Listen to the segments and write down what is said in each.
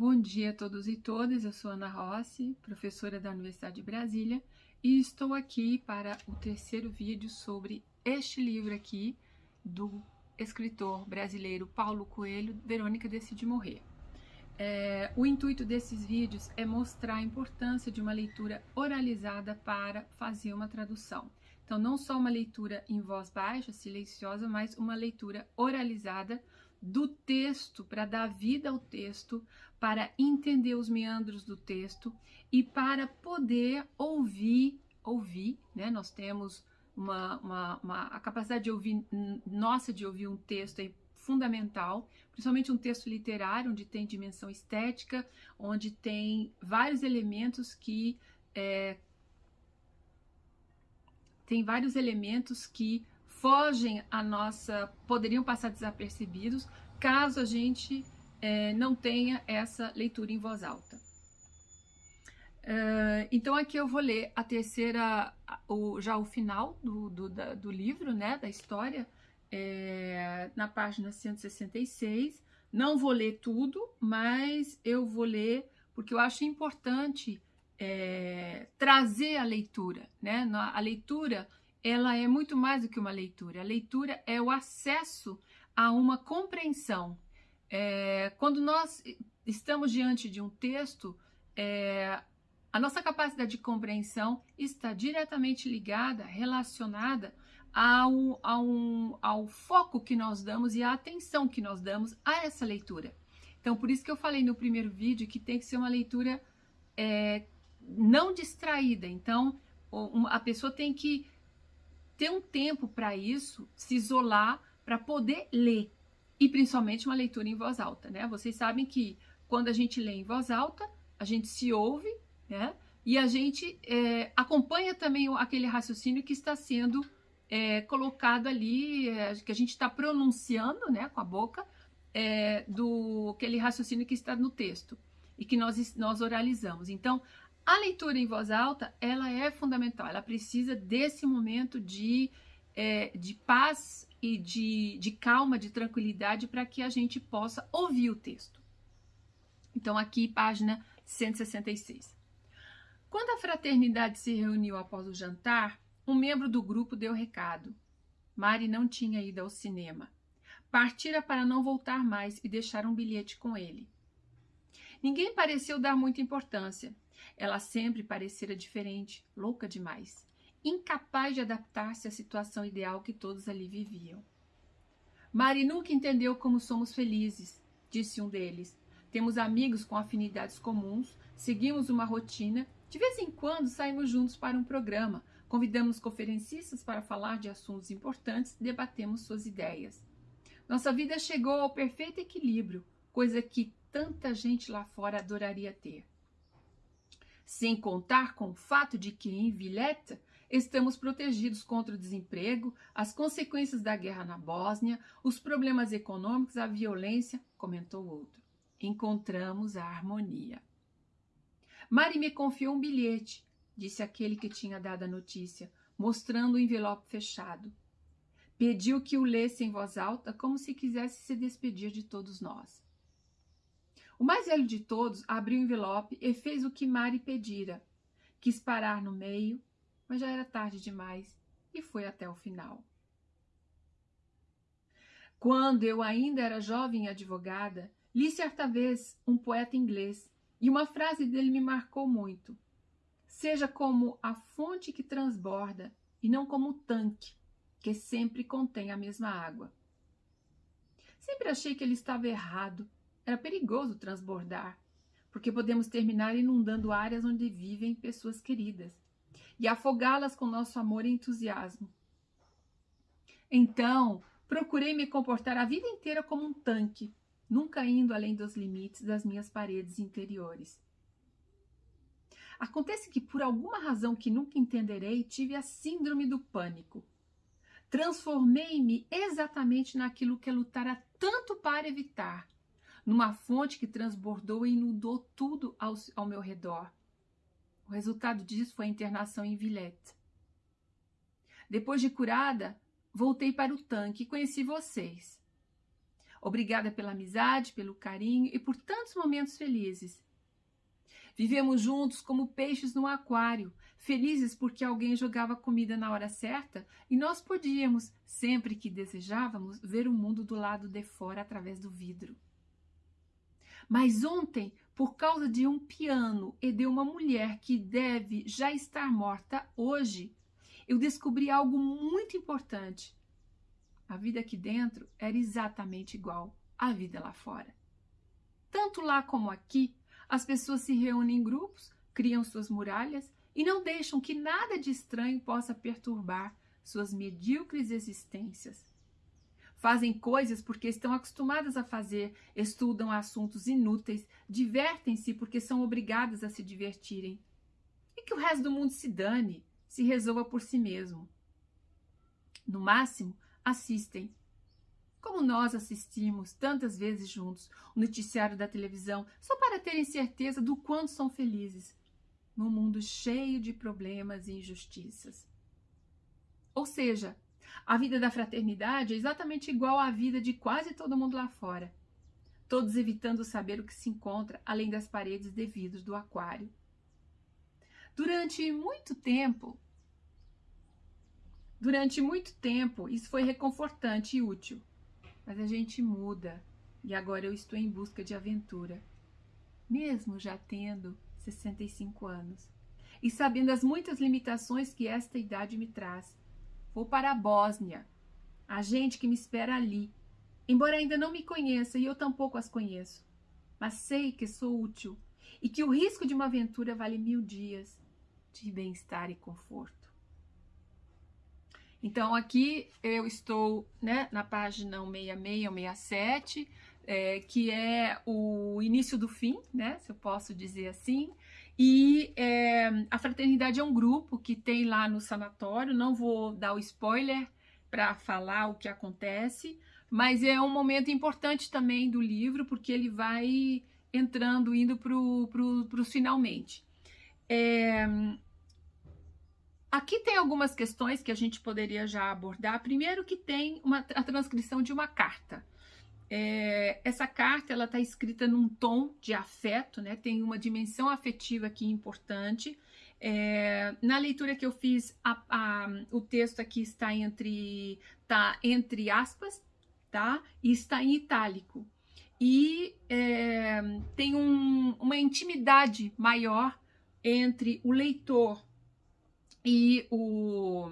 Bom dia a todos e todas, eu sou Ana Rossi, professora da Universidade de Brasília, e estou aqui para o terceiro vídeo sobre este livro aqui, do escritor brasileiro Paulo Coelho, Verônica Decide Morrer. É, o intuito desses vídeos é mostrar a importância de uma leitura oralizada para fazer uma tradução. Então, não só uma leitura em voz baixa, silenciosa, mas uma leitura oralizada do texto, para dar vida ao texto, para entender os meandros do texto e para poder ouvir, ouvir, né? Nós temos uma, uma, uma, a capacidade de ouvir, nossa de ouvir um texto é fundamental, principalmente um texto literário, onde tem dimensão estética, onde tem vários elementos que é, tem vários elementos que fogem a nossa, poderiam passar desapercebidos caso a gente é, não tenha essa leitura em voz alta. Uh, então aqui eu vou ler a terceira, o, já o final do, do, da, do livro, né, da história, é, na página 166. Não vou ler tudo, mas eu vou ler porque eu acho importante é, trazer a leitura, né? A leitura ela é muito mais do que uma leitura. A leitura é o acesso a uma compreensão. É, quando nós estamos diante de um texto, é, a nossa capacidade de compreensão está diretamente ligada, relacionada ao, ao, ao foco que nós damos e à atenção que nós damos a essa leitura. Então, por isso que eu falei no primeiro vídeo que tem que ser uma leitura é, não distraída. Então, a pessoa tem que ter um tempo para isso, se isolar para poder ler. E principalmente uma leitura em voz alta, né? Vocês sabem que quando a gente lê em voz alta, a gente se ouve, né? E a gente é, acompanha também aquele raciocínio que está sendo é, colocado ali, é, que a gente está pronunciando, né, com a boca, é, do aquele raciocínio que está no texto e que nós, nós oralizamos. Então, a leitura em voz alta, ela é fundamental, ela precisa desse momento de, é, de paz e de, de calma, de tranquilidade, para que a gente possa ouvir o texto. Então, aqui, página 166. Quando a fraternidade se reuniu após o jantar, um membro do grupo deu recado. Mari não tinha ido ao cinema. Partira para não voltar mais e deixar um bilhete com ele. Ninguém pareceu dar muita importância. Ela sempre parecera diferente, louca demais, incapaz de adaptar-se à situação ideal que todos ali viviam. Mari nunca entendeu como somos felizes, disse um deles. Temos amigos com afinidades comuns, seguimos uma rotina, de vez em quando saímos juntos para um programa, convidamos conferencistas para falar de assuntos importantes, debatemos suas ideias. Nossa vida chegou ao perfeito equilíbrio, coisa que tanta gente lá fora adoraria ter sem contar com o fato de que em Villette estamos protegidos contra o desemprego, as consequências da guerra na Bósnia, os problemas econômicos, a violência, comentou outro. Encontramos a harmonia. Mari me confiou um bilhete, disse aquele que tinha dado a notícia, mostrando o envelope fechado. Pediu que o lesse em voz alta, como se quisesse se despedir de todos nós. O mais velho de todos abriu o envelope e fez o que Mari pedira. Quis parar no meio, mas já era tarde demais e foi até o final. Quando eu ainda era jovem advogada, li certa vez um poeta inglês e uma frase dele me marcou muito. Seja como a fonte que transborda e não como o tanque que sempre contém a mesma água. Sempre achei que ele estava errado era perigoso transbordar, porque podemos terminar inundando áreas onde vivem pessoas queridas e afogá-las com nosso amor e entusiasmo. Então, procurei me comportar a vida inteira como um tanque, nunca indo além dos limites das minhas paredes interiores. Acontece que, por alguma razão que nunca entenderei, tive a síndrome do pânico. Transformei-me exatamente naquilo que lutara tanto para evitar numa fonte que transbordou e inundou tudo ao, ao meu redor. O resultado disso foi a internação em Villette. Depois de curada, voltei para o tanque e conheci vocês. Obrigada pela amizade, pelo carinho e por tantos momentos felizes. Vivemos juntos como peixes no aquário, felizes porque alguém jogava comida na hora certa e nós podíamos, sempre que desejávamos, ver o mundo do lado de fora através do vidro. Mas ontem, por causa de um piano e de uma mulher que deve já estar morta hoje, eu descobri algo muito importante. A vida aqui dentro era exatamente igual à vida lá fora. Tanto lá como aqui, as pessoas se reúnem em grupos, criam suas muralhas e não deixam que nada de estranho possa perturbar suas medíocres existências. Fazem coisas porque estão acostumadas a fazer, estudam assuntos inúteis, divertem-se porque são obrigadas a se divertirem. E que o resto do mundo se dane, se resolva por si mesmo. No máximo, assistem. Como nós assistimos tantas vezes juntos o noticiário da televisão só para terem certeza do quanto são felizes num mundo cheio de problemas e injustiças. Ou seja, a vida da fraternidade é exatamente igual à vida de quase todo mundo lá fora, todos evitando saber o que se encontra além das paredes de vidro do aquário. Durante muito tempo, durante muito tempo, isso foi reconfortante e útil. Mas a gente muda e agora eu estou em busca de aventura, mesmo já tendo 65 anos e sabendo as muitas limitações que esta idade me traz. Vou para a Bósnia. A gente que me espera ali. Embora ainda não me conheça e eu tampouco as conheço. Mas sei que sou útil e que o risco de uma aventura vale mil dias de bem-estar e conforto. Então, aqui eu estou né, na página 166 ou 67, é, que é o início do fim, né, se eu posso dizer assim. E é, a fraternidade é um grupo que tem lá no sanatório, não vou dar o spoiler para falar o que acontece, mas é um momento importante também do livro, porque ele vai entrando, indo para os finalmente. É, aqui tem algumas questões que a gente poderia já abordar. Primeiro que tem uma, a transcrição de uma carta. É, essa carta ela está escrita num tom de afeto, né? Tem uma dimensão afetiva aqui importante. É, na leitura que eu fiz, a, a, o texto aqui está entre, tá entre aspas, tá? E está em itálico. E é, tem um, uma intimidade maior entre o leitor e, o,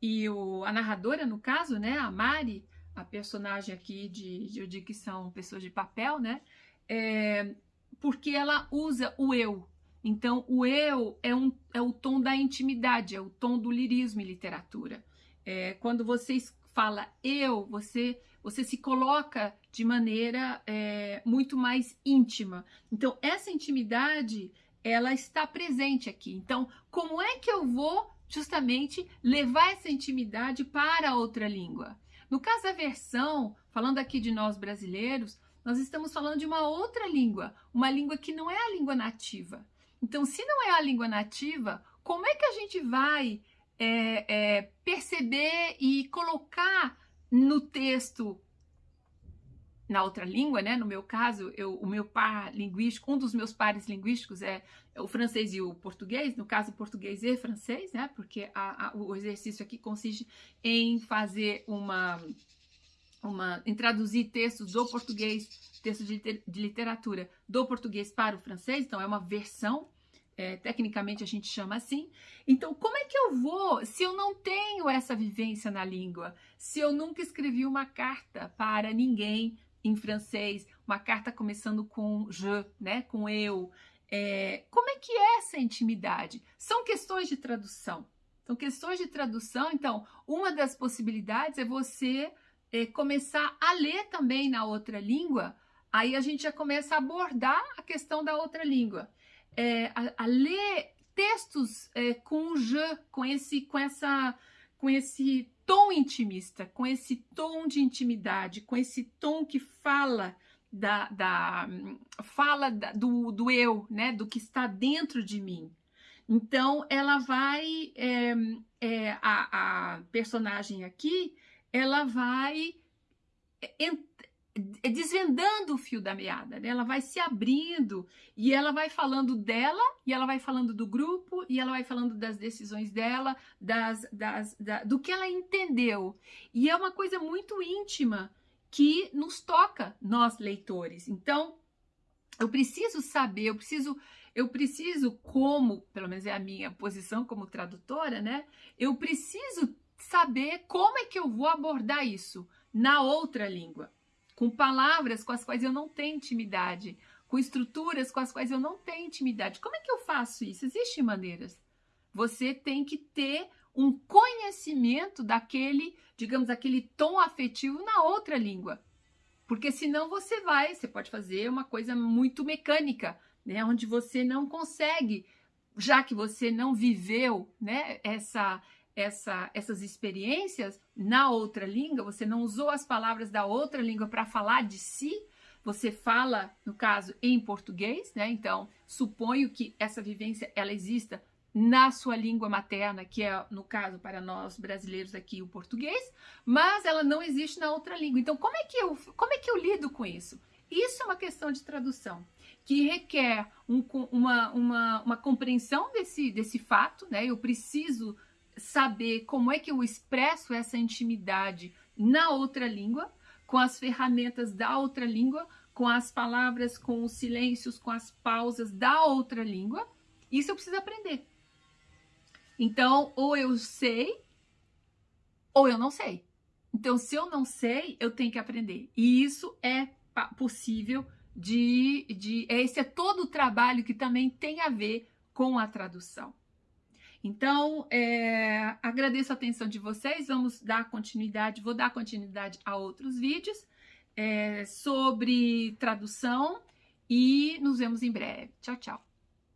e o, a narradora, no caso, né? A Mari, a personagem aqui de, de eu digo que são pessoas de papel, né? É, porque ela usa o eu. Então, o eu é, um, é o tom da intimidade, é o tom do lirismo em literatura. É, quando você fala eu, você, você se coloca de maneira é, muito mais íntima. Então, essa intimidade, ela está presente aqui. Então, como é que eu vou justamente levar essa intimidade para outra língua? No caso da versão, falando aqui de nós brasileiros, nós estamos falando de uma outra língua, uma língua que não é a língua nativa. Então, se não é a língua nativa, como é que a gente vai é, é, perceber e colocar no texto na outra língua, né? No meu caso, eu, o meu par linguístico, um dos meus pares linguísticos é o francês e o português, no caso, português e francês, né? Porque a, a, o exercício aqui consiste em fazer uma, uma, em traduzir textos do português, textos de, de literatura do português para o francês, então é uma versão é, tecnicamente a gente chama assim. Então, como é que eu vou, se eu não tenho essa vivência na língua, se eu nunca escrevi uma carta para ninguém em francês, uma carta começando com je, né, com eu. É, como é que é essa intimidade? São questões de tradução. São questões de tradução. Então, uma das possibilidades é você é, começar a ler também na outra língua. Aí a gente já começa a abordar a questão da outra língua. É, a, a, ler textos é, com je, com esse, com essa, com esse tom intimista, com esse tom de intimidade, com esse tom que fala da, da fala da, do, do eu, né, do que está dentro de mim. Então, ela vai, é, é, a, a, personagem aqui, ela vai desvendando o fio da meada, né? ela vai se abrindo e ela vai falando dela, e ela vai falando do grupo, e ela vai falando das decisões dela, das, das, da, do que ela entendeu. E é uma coisa muito íntima que nos toca, nós leitores. Então, eu preciso saber, eu preciso, eu preciso, como, pelo menos é a minha posição como tradutora, né? Eu preciso saber como é que eu vou abordar isso na outra língua com palavras com as quais eu não tenho intimidade, com estruturas com as quais eu não tenho intimidade. Como é que eu faço isso? Existem maneiras. Você tem que ter um conhecimento daquele, digamos, aquele tom afetivo na outra língua. Porque senão você vai, você pode fazer uma coisa muito mecânica, né, onde você não consegue, já que você não viveu, né, essa essa, essas experiências na outra língua, você não usou as palavras da outra língua para falar de si, você fala, no caso, em português, né? Então, suponho que essa vivência ela exista na sua língua materna, que é, no caso, para nós brasileiros aqui, o português, mas ela não existe na outra língua. Então, como é que eu, como é que eu lido com isso? Isso é uma questão de tradução que requer um, uma, uma, uma compreensão desse, desse fato, né? Eu preciso saber como é que eu expresso essa intimidade na outra língua, com as ferramentas da outra língua, com as palavras, com os silêncios, com as pausas da outra língua. Isso eu preciso aprender. Então, ou eu sei, ou eu não sei. Então, se eu não sei, eu tenho que aprender. E isso é possível de, de esse é todo o trabalho que também tem a ver com a tradução. Então, é, agradeço a atenção de vocês. Vamos dar continuidade, vou dar continuidade a outros vídeos é, sobre tradução e nos vemos em breve. Tchau, tchau.